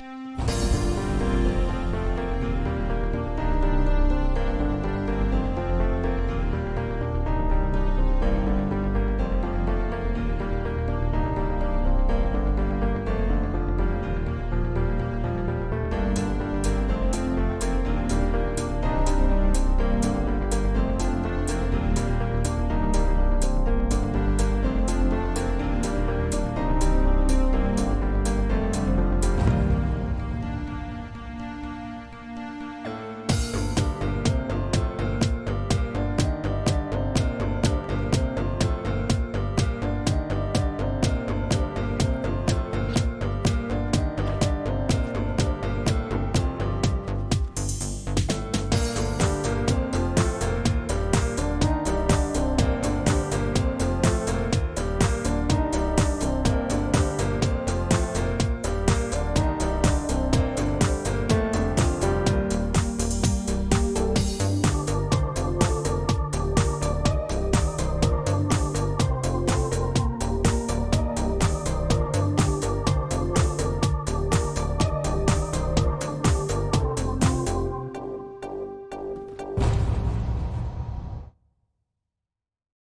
Bye.